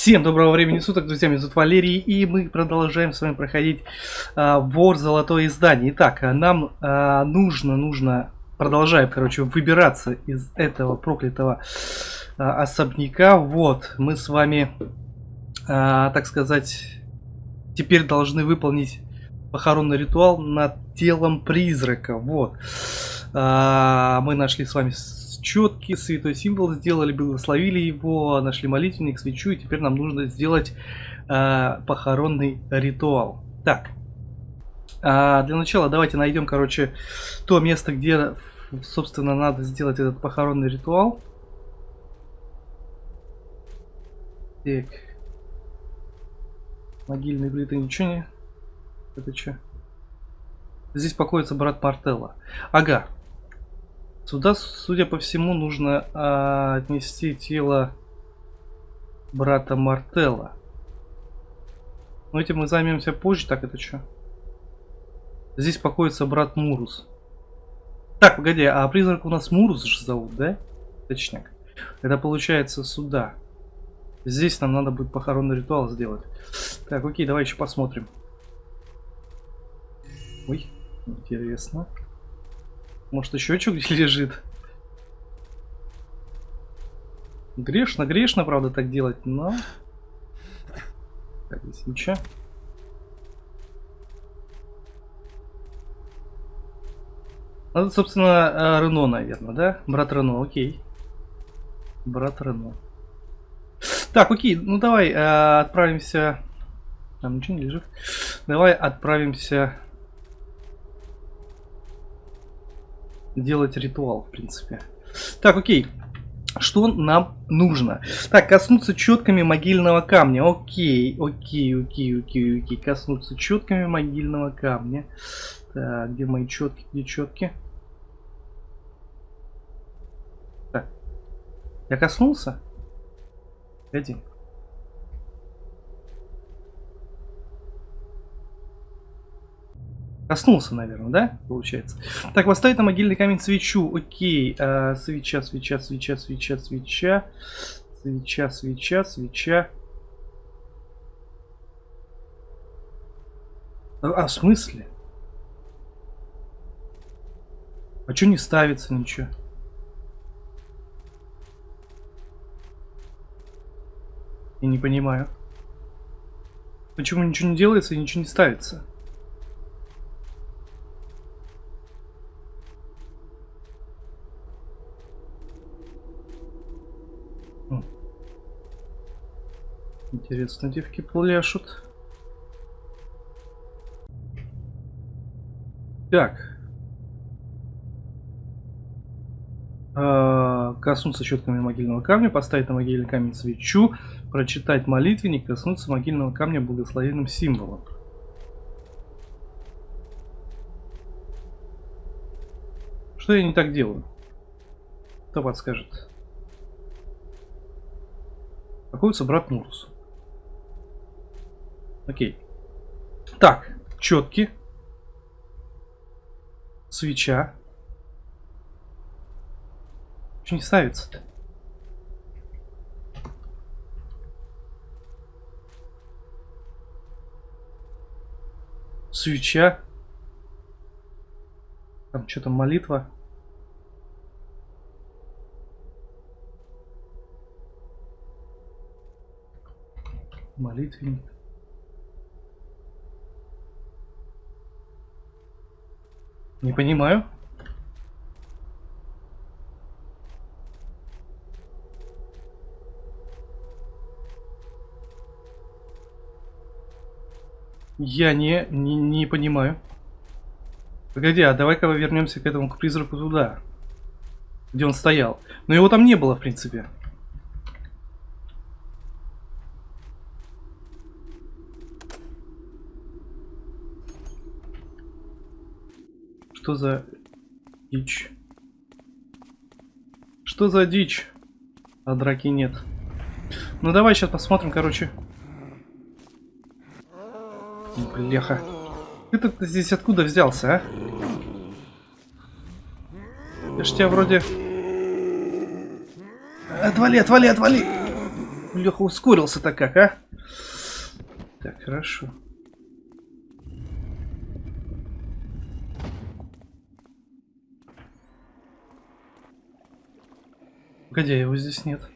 Всем доброго времени суток, друзья, меня зовут Валерий, и мы продолжаем с вами проходить а, Вор Золотое Издание. Итак, нам а, нужно, нужно, продолжаем, короче, выбираться из этого проклятого а, особняка. Вот, мы с вами, а, так сказать, теперь должны выполнить похоронный ритуал над телом призрака. Вот, а, мы нашли с вами четкий святой символ сделали, благословили его, нашли молитвенник, свечу, и теперь нам нужно сделать э, похоронный ритуал. Так, э, для начала давайте найдем, короче, то место, где, собственно, надо сделать этот похоронный ритуал. Так. Могильные плиты ничего не... Это что? Здесь покоится брат Мартелла. Ага, Сюда, судя по всему, нужно а, отнести тело брата Мартелла. Но этим мы займемся позже. Так, это что? Здесь покоится брат Мурус. Так, погоди, а призрак у нас Мурус же зовут, да? Точняк. Это получается сюда. Здесь нам надо будет похоронный ритуал сделать. Так, окей, давай еще посмотрим. Ой, интересно. Может еще что-нибудь лежит? Грешно, грешно, правда, так делать, но... Так, здесь ничего. Это, собственно, э, Рено, наверное, да? Брат Рено, окей. Брат Рено. Так, окей, ну давай э, отправимся... Там ничего не лежит. Давай отправимся делать ритуал, в принципе. Так, окей. Что нам нужно? Так, коснуться четками могильного камня. Окей, окей, окей, окей, окей. Коснуться четками могильного камня. Так, где мои четки, где четки? Так. Я коснулся? Один. Коснулся, наверное, да? Получается. Так, поставить на могильный камень свечу. Окей. А, свеча, свеча, свеча, свеча, свеча. Свеча, свеча, свеча. А, а в смысле? А что не ставится ничего? Я не понимаю. Почему ничего не делается и ничего не ставится? Интересно, девки пляшут. Так. А, коснуться щетками могильного камня, поставить на могильный камень свечу, прочитать молитвенник, коснуться могильного камня благословенным символом. Что я не так делаю? Кто подскажет? Находится брат Мурус. Окей. Так, четки. Свеча. Что не ставится-то? Свеча. Там что-то молитва. Молитвенник. Не понимаю. Я не, не, не понимаю. Погоди, а давай-ка вернемся к этому, к призраку туда. Где он стоял. Но его там не было, в принципе. Что за дичь? Что за дичь? А драки нет. Ну давай сейчас посмотрим, короче. Бляха. Ты-то здесь откуда взялся, а? Я ж тебя вроде... Отвали, отвали, отвали! Леха ускорился-то как, а? Так, хорошо. Погоди, его здесь нет.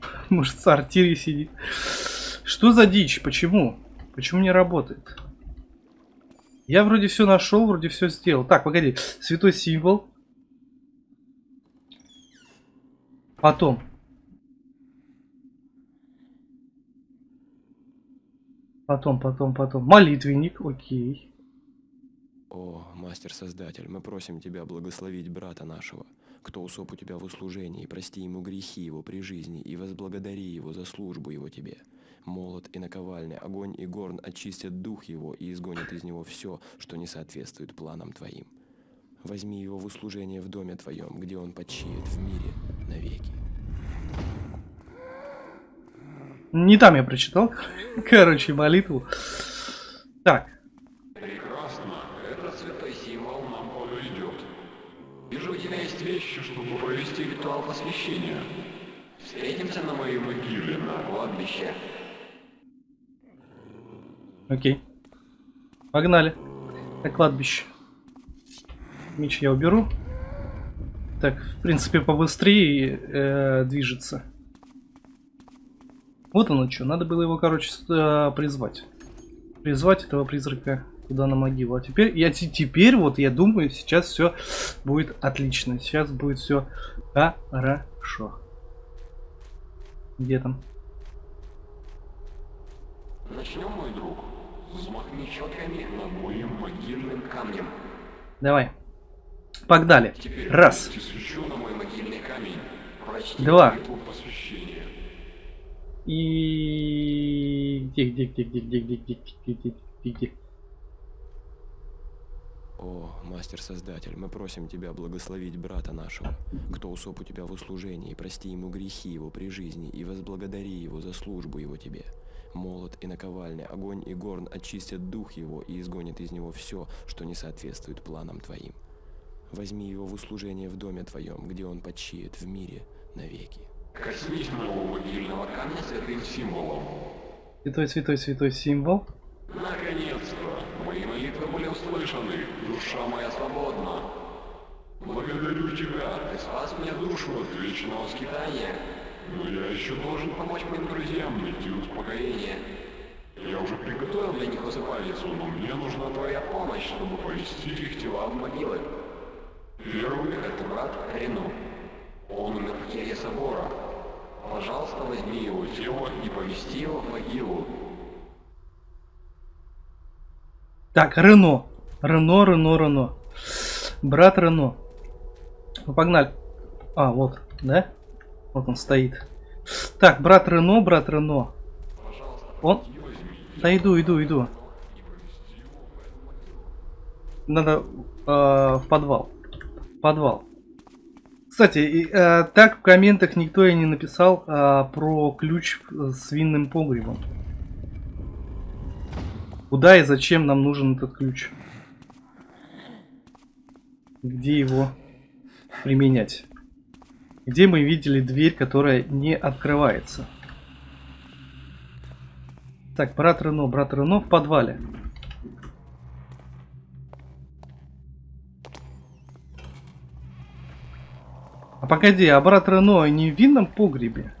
Может, в сортире сидит. Что за дичь? Почему? Почему не работает? Я вроде все нашел, вроде все сделал. Так, погоди. Святой символ. Потом. Потом, потом, потом. Молитвенник, окей. О, мастер-создатель, мы просим тебя благословить брата нашего, кто усоп у тебя в услужении, прости ему грехи его при жизни и возблагодари его за службу его тебе. Молот и наковальня, огонь и горн очистят дух его и изгонят из него все, что не соответствует планам твоим. Возьми его в услужение в доме твоем, где он почиет в мире навеки. Не там я прочитал, короче, молитву. Так, вещи, чтобы провести ритуал посвящения. Встретимся на моей могиле на кладбище. окей. Погнали. На кладбище. Меч я уберу. Так, в принципе, побыстрее э, движется. Вот оно что. Надо было его, короче, э, призвать. Призвать этого призрака туда на могилу. А теперь, я те- теперь вот я думаю, сейчас все будет отлично. Сейчас будет все хорошо. Где там? Начнем, мой друг. Взмахни четками над моим могильным камнем. Давай. Погнали. Теперь Раз. Два. И где, где, где, где, где, где, где, где, где, где, где? О, мастер-создатель, мы просим тебя благословить брата нашего, кто усоп у тебя в услужении, прости ему грехи его при жизни и возблагодари его за службу его тебе. Молот и наковальня, огонь и горн очистят дух его и изгонят из него все, что не соответствует планам твоим. Возьми его в услужение в доме твоем, где он почиет в мире навеки. Коснись моего могильного камня святым символом. Святой, святой, святой символ. Наконец-то! Мои молитвы были услышаны. Душа моя свободна. Благодарю тебя. Ты спас мне душу от вечного скитания. Но я еще должен помочь моим друзьям найти успокоение. Я уже приготовил для них усыпальницу, но мне нужна твоя помощь, чтобы поместить их тела в могилы. Первый — это брат Рену. Он умер в келье собора. Пожалуйста, возьми его тело и помести его в могилу. Так, Рено. Рено, Рено, Рено. Брат Рено. Ну, погнали. А, вот, да? Вот он стоит. Так, брат Рено, брат Рено. Он... Да иду, иду, иду. Надо э, в подвал. Подвал. Кстати, э, так в комментах никто и не написал э, про ключ с винным погребом. Куда и зачем нам нужен этот ключ? Где его применять? Где мы видели дверь, которая не открывается? Так, брат Рено, брат Рено в подвале. А погоди, а брат Рено не в винном погребе?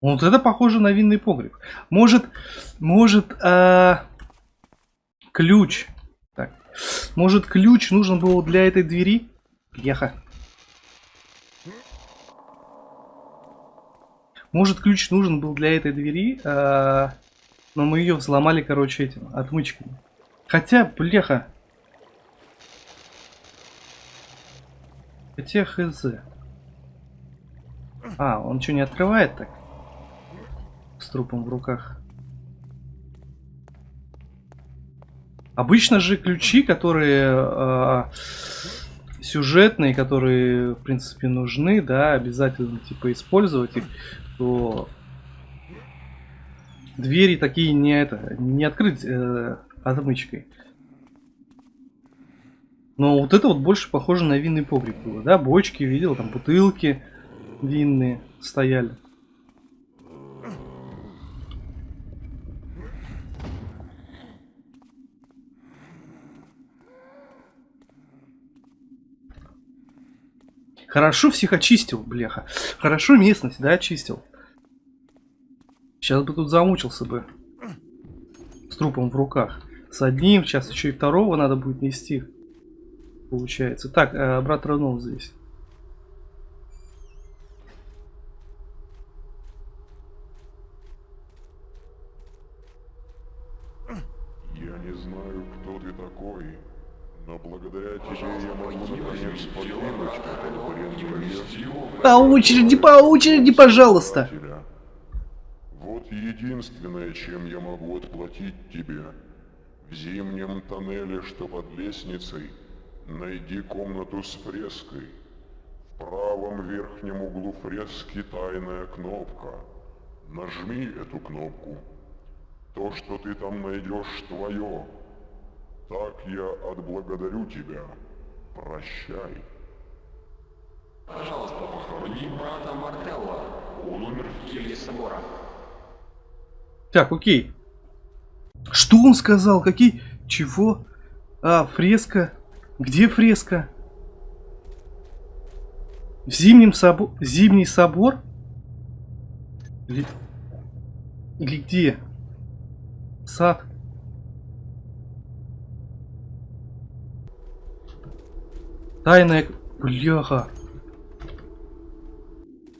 Вот это похоже на винный погреб. Может, может, а, ключ. Так, может ключ нужен был для этой двери? Еха. Может ключ нужен был для этой двери, а, но мы ее взломали, короче, этим отмычками. Хотя, бляха. Хотя хз. А, он что, не открывает так? Трупом в руках. Обычно же ключи, которые э, сюжетные, которые, в принципе, нужны, да, обязательно, типа, использовать их, то двери такие не это, не открыть э, отмычкой. Но вот это вот больше похоже на винный погреб было, да? Бочки видел, там бутылки винные стояли. Хорошо всех очистил, бляха. Хорошо местность, да, очистил. Сейчас бы тут замучился бы. С трупом в руках. С одним, сейчас еще и второго надо будет нести. Получается. Так, э, брат Ронов здесь. Я не знаю, кто ты такой, но благодаря тебе я могу наконец покинуть этот бренный мир. По очереди, по очереди, пожалуйста. Вот единственное, чем я могу отплатить тебе. В зимнем тоннеле, что под лестницей, найди комнату с фреской. В правом верхнем углу фрески тайная кнопка. Нажми эту кнопку. То, что ты там найдешь, твое. Так я отблагодарю тебя. Прощай. Пожалуйста, похорони брата Мартелла. Он умер в келье собора. Так, окей. Что он сказал? Какие? Чего? А, фреска. Где фреска? В зимнем собор... Зимний собор? Или... Или где? Сад. Тайная... Бляха.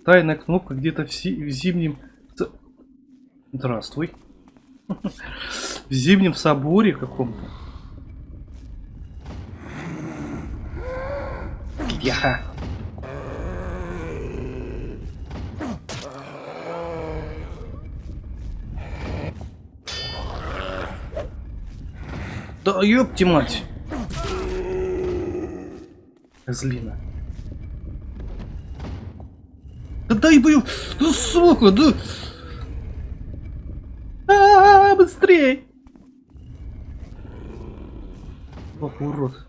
Тайная кнопка где-то в, си- в зимнем... Здравствуй. В зимнем соборе каком-то. Бляха. Да ёпти мать. Козлина. Да дай бы... Да сука, да... А, быстрей! Собака урод.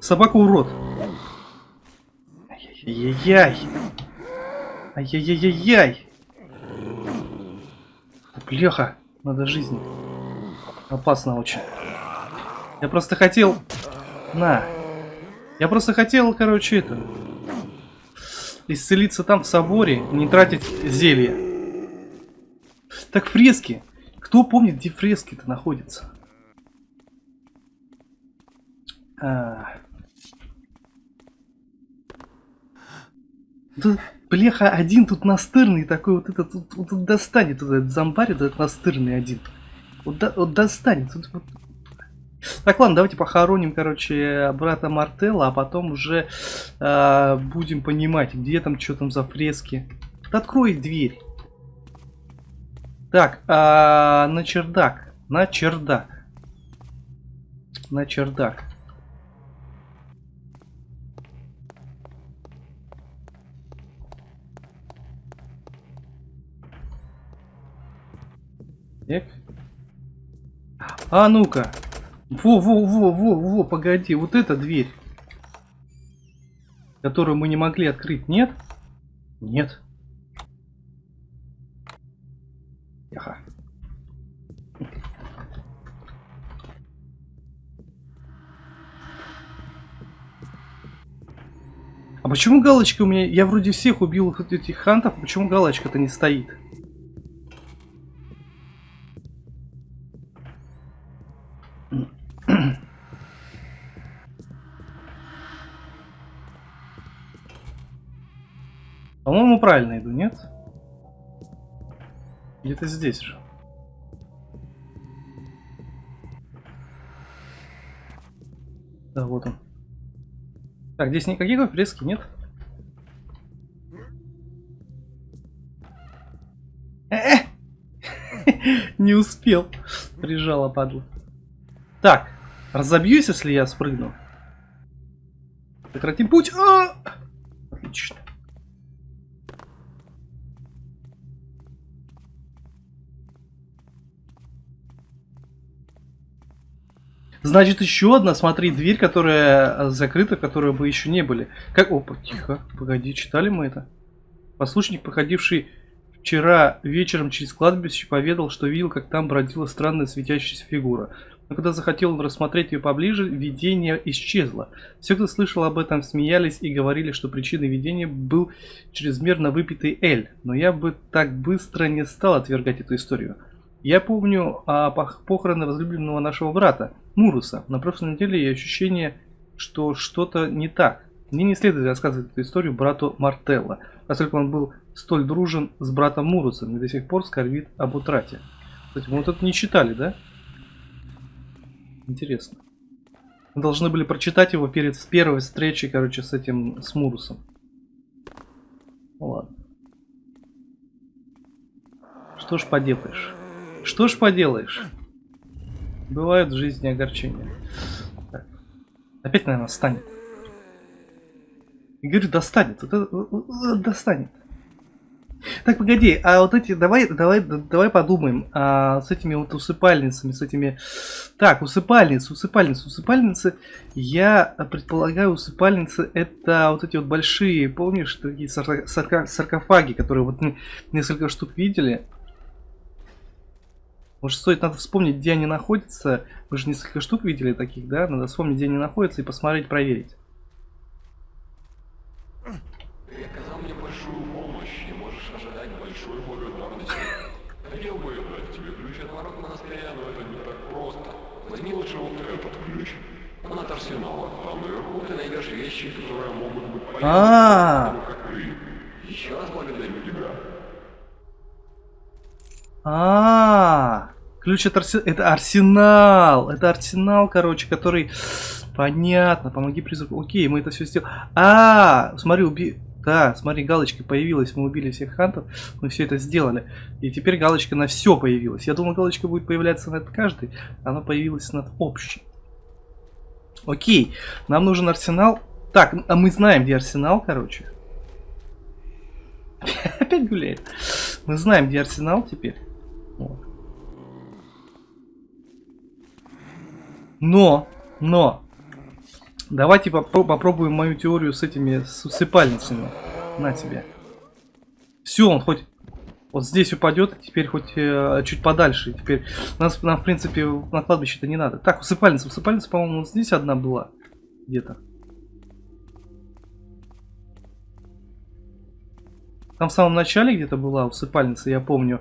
Собака урод. Ай-яй-яй-яй. Ай-яй-яй-яй. Бляха, надо жизни. Опасно очень. Я просто хотел... На. Я просто хотел, короче, это... Исцелиться там в соборе, не тратить зелье. Так фрески. Кто помнит, где фрески-то находятся? А. Да, бляха, один тут настырный такой, вот этот, вот, вот, достанет, вот этот зомбарь, вот этот настырный один. Вот, до- вот достанет. вот- вот. Так, ладно, давайте похороним, короче, брата Мартелла, а потом уже а, будем понимать, где там, что там за фрески. Да открой дверь. Так, а, на чердак. На чердак. На чердак. Так. А ну-ка. Во, во, во, во, во, погоди, вот эта дверь. Которую мы не могли открыть, нет? Нет. Тихо. А почему галочка у меня... Я вроде всех убил этих хантов, а почему галочка-то не стоит? По-моему, правильно иду, нет? Где-то здесь же. Да, вот он. Так, здесь никаких фрески нет? Не успел. Прижала падла. Так, разобьюсь, если я спрыгну. Прекратим путь. А! Значит, еще одна, смотри, дверь, которая э, закрыта, в которой бы еще не были. Как... Опа, тихо. Погоди, читали мы это? Послушник, проходивший вчера вечером через кладбище, поведал, что видел, как там бродила странная светящаяся фигура. Но когда захотел он рассмотреть ее поближе, видение исчезло. Все, кто слышал об этом, смеялись и говорили, что причиной видения был чрезмерно выпитый Эль. Но я бы так быстро не стал отвергать эту историю. Я помню о похороны возлюбленного нашего брата, Муруса. На прошлой неделе я ощущение, что что-то не так. Мне не следует рассказывать эту историю брату Мартелло, поскольку он был столь дружен с братом Мурусом и до сих пор скорбит об утрате. Кстати, мы вот это не читали, да? Интересно. Мы должны были прочитать его перед с первой встречей, короче, с этим, с Мурусом. Ладно. Что ж поделаешь? Что ж поделаешь? Бывают в жизни огорчения. Так. Опять, наверное, станет. И говорю, достанет. Достанет. Так, погоди, а вот эти, давай, давай, давай подумаем, а, с этими вот усыпальницами, с этими... Так, усыпальницы, усыпальницы, усыпальницы, я предполагаю, усыпальницы это вот эти вот большие, помнишь, такие саркофаги, которые вот несколько штук видели. Может стоит, надо вспомнить, где они находятся. Мы же несколько штук видели таких, да? Надо вспомнить, где они находятся и посмотреть, проверить. арсенала. Там наверху ты найдешь вещи, которые могут быть полезны. А. Еще раз благодарю тебя. А, ключ от арсенала. Это арсенал. Это арсенал, короче, который. Понятно. Помоги призраку. Окей, мы это все сделали. А, смотри, уби. Да, смотри, галочка появилась, мы убили всех хантов, мы все это сделали. И теперь галочка на все появилась. Я думал, галочка будет появляться над каждой, она появилась над общей. Окей, нам нужен арсенал. Так, а мы знаем, где арсенал, короче. Опять гуляет. Мы знаем, где арсенал теперь. Но, но, давайте попро попробуем мою теорию с этими с. На тебе. Все, он хоть вот здесь упадет, теперь хоть э, чуть подальше. Теперь нас, нам, в принципе, на кладбище-то не надо. Так, усыпальница. Усыпальница, по-моему, вот здесь одна была. Где-то. Там в самом начале где-то была усыпальница, я помню.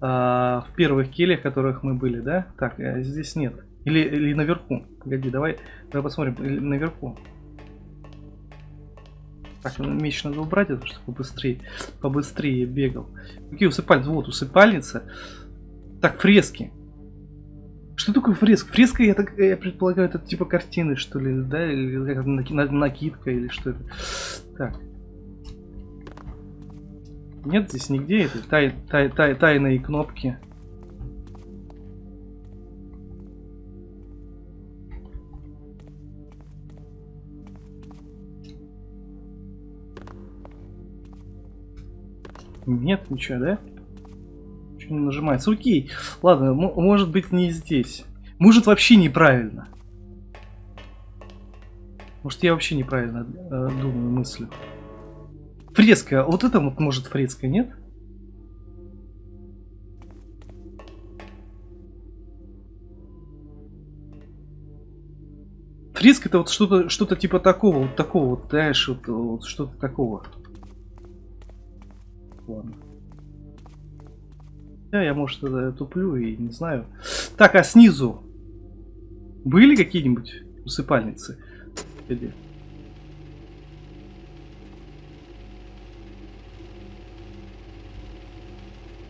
Э, в первых кельях, в которых мы были, да? Так, э, здесь нет. Или, или наверху. Погоди, давай, давай посмотрим. Или наверху. Так, ну, меч надо убрать, это чтобы побыстрее, побыстрее бегал. Какие усыпальницы? Вот, усыпальница. Так, фрески. Что такое фреска? Фреска, я, так, я предполагаю, это типа картины, что ли, да? Или как накидка, или что это. Так. Нет здесь нигде этой тай, тай, тай, тайной кнопки. Нет, ничего, да? Ничего не нажимается. Окей. Ладно, может быть не здесь. Может вообще неправильно. Может я вообще неправильно э, думаю, мыслю. Фреска. Вот это вот может фреска, нет? Фреска это вот что-то что-то типа такого, вот такого вот, знаешь, вот, вот что-то такого ладно. Да, я, может, это туплю и не знаю. Так, а снизу были какие-нибудь усыпальницы? Или...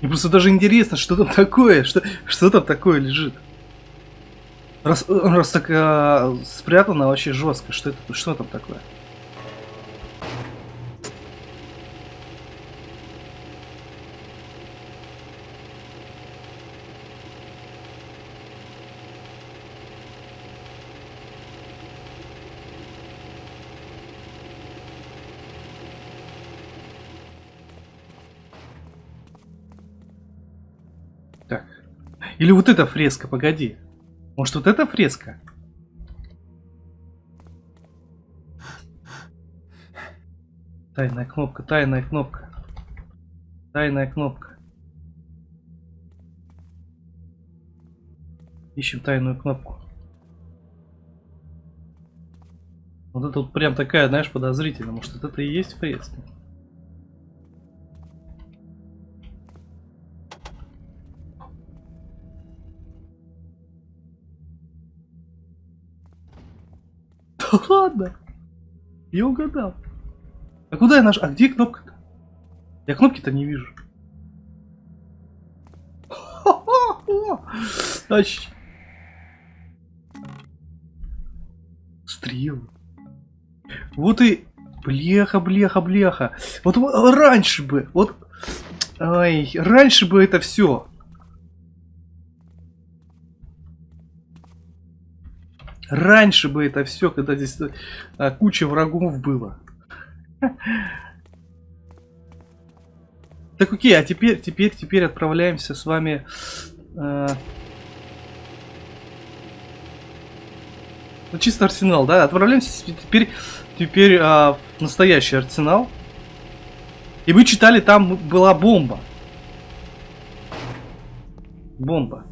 Мне просто даже интересно, что там такое, что, что там такое лежит. Раз, раз так а, спрятано вообще жестко, что это, что там такое? Или вот эта фреска, погоди. Может, вот эта фреска? Тайная кнопка, тайная кнопка. Тайная кнопка. Ищем тайную кнопку. Вот это вот прям такая, знаешь, подозрительная. Может, это и есть фреска? Да. Я угадал. А куда я наш? А где кнопка-то? Я кнопки-то не вижу. Ач. Стрелы. Вот и... Блеха, блеха. Вот, вот раньше бы, вот... Ай, раньше бы это все. Раньше бы это все, когда здесь а, куча врагов было. Так окей, а теперь, теперь, теперь отправляемся с вами... Э, ну, чисто арсенал, да? Отправляемся теперь, теперь э, в настоящий арсенал. И вы читали, там была бомба. Бомба.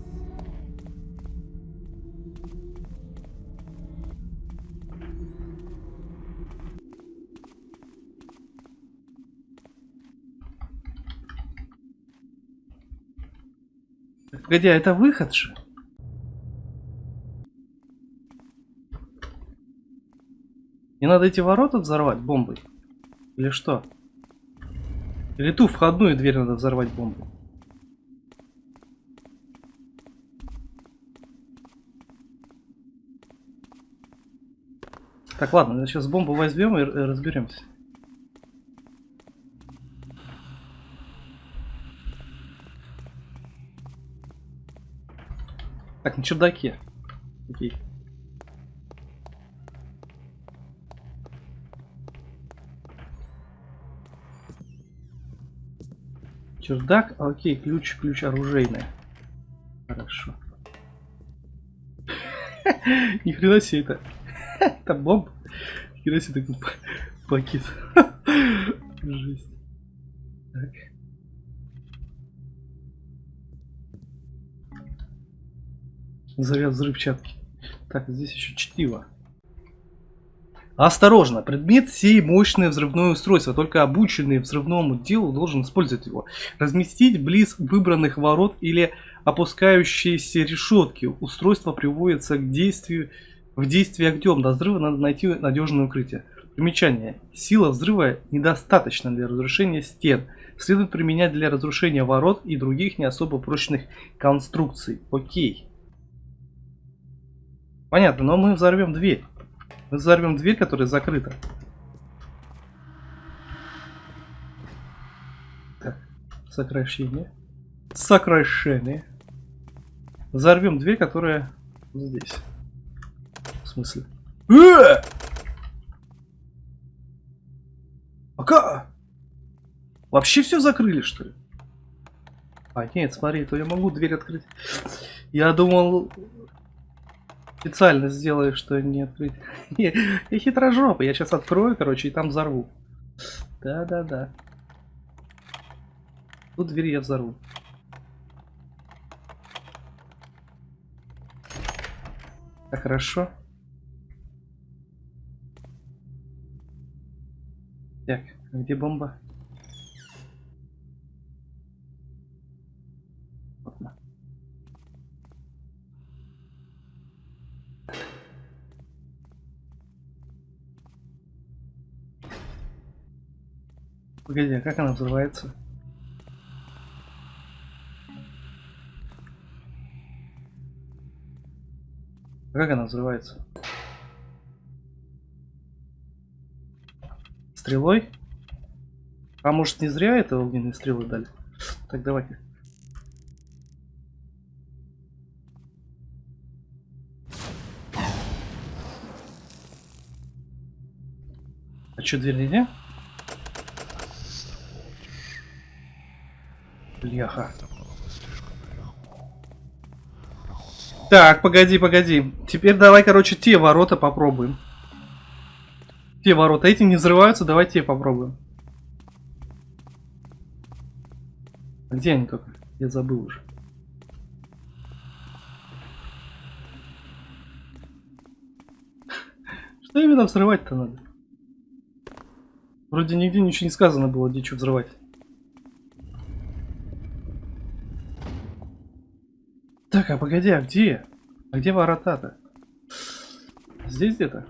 Погоди, а это выход же? Не надо эти ворота взорвать бомбой? Или что? Или ту входную дверь надо взорвать бомбой? Так, ладно, сейчас бомбу возьмем и разберемся. Так, на чердаке. Окей. Чердак, окей, ключ, ключ оружейный. Хорошо. Ни хрена себе это. Это бомб. Ни хрена себе такой пакет. Жесть. Так. Заряд взрывчатки. Так, здесь еще чтиво. Осторожно, предмет сей мощное взрывное устройство, только обученный взрывному делу должен использовать его. Разместить близ выбранных ворот или опускающиеся решетки. Устройство приводится к действию, в действие огнем. До взрыва надо найти надежное укрытие. Примечание. Сила взрыва недостаточна для разрушения стен. Следует применять для разрушения ворот и других не особо прочных конструкций. Окей. Понятно, но мы взорвем дверь. Мы взорвем дверь, которая закрыта. Так, сокращение. Сокращение. Взорвем дверь, которая здесь. В смысле? Э! Пока! Вообще все закрыли, что ли? А, нет, смотри, то я могу дверь открыть. Я думал, специально сделаю, что не открыть. Я хитрожопый, я сейчас открою, короче, и там взорву. Да-да-да. Тут дверь я взорву. Так, хорошо. Так, где бомба? Погоди, а как она взрывается? А как она взрывается? Стрелой? А может не зря это огненные стрелы дали? Так, давай-ка. А что, дверь нельзя? Бляха. Так, погоди, погоди. Теперь давай, короче, те ворота попробуем. Те ворота. Эти не взрываются, давай те попробуем. А где они только? Я забыл уже. Что именно взрывать-то надо? Вроде нигде ничего не сказано было, где что взрывать. Так, а погоди, а где? А где ворота-то? Здесь где-то?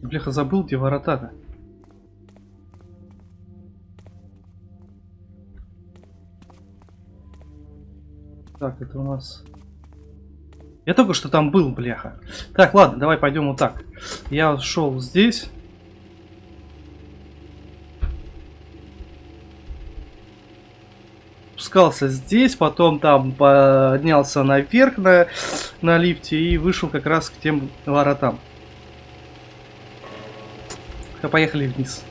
Бляха, забыл, где ворота-то. Так, это у нас... Я только что там был, бляха. Так, ладно, давай пойдем вот так. Я шел здесь. Спускался здесь, потом там поднялся наверх на, на лифте и вышел как раз к тем воротам. А поехали вниз.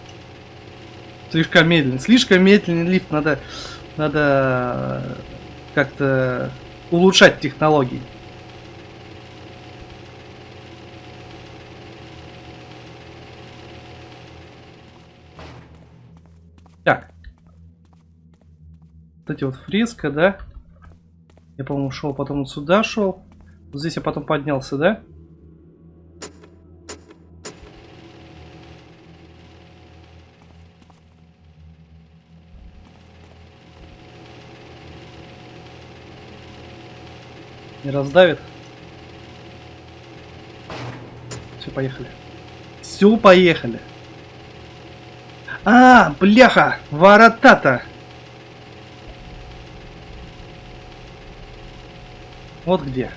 Слишком медленно. Слишком медленный лифт. Надо, надо как-то улучшать технологии. Вот эти вот фреска, да? Я, по-моему, шел, потом вот сюда шел. Вот здесь я потом поднялся, да? Не раздавит? Все, поехали. Все, поехали. А, бляха, ворота-то. Вот где.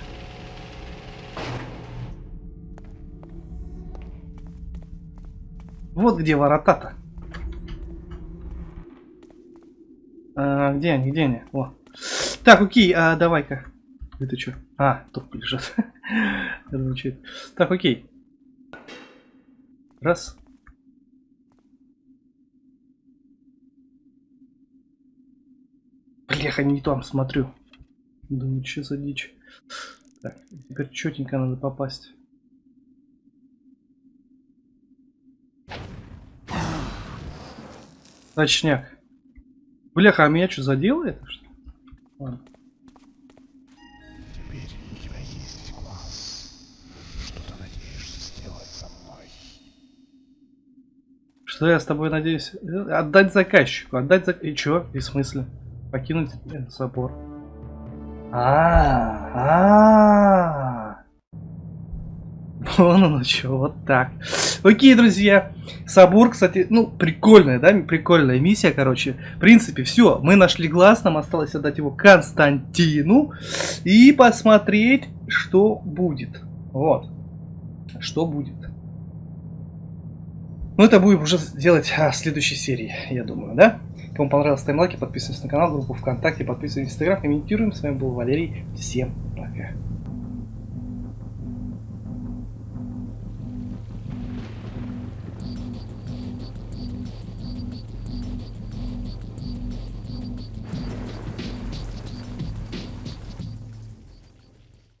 Вот где ворота-то. А, где они, где они? О. Так, окей, а, давай-ка. Это что? А, топ лежат. Звучит. Так, окей. Раз. Бляха, не там смотрю. Думаю, что за дичь. Так, теперь четенько надо попасть. Точняк. Бляха, а меня что заделает? Ладно. Теперь у тебя есть глаз. Что ты надеешься сделать со мной? Что я с тобой надеюсь? Отдать заказчику. Отдать за... И чё? И в смысле? Покинуть собор. А, а, Вон оно что, вот так. Окей, друзья. Собор, кстати, ну, прикольная, да, прикольная миссия, короче. В принципе, все. Мы нашли глаз, нам осталось отдать его Константину. И посмотреть, что будет. Вот. Что будет. Ну, это будем уже делать а, в следующей серии, я думаю, да? Кому понравилось, ставим лайки, подписывайтесь на канал, группу ВКонтакте, подписывайтесь в Инстаграм, комментируем. С вами был Валерий. Всем пока.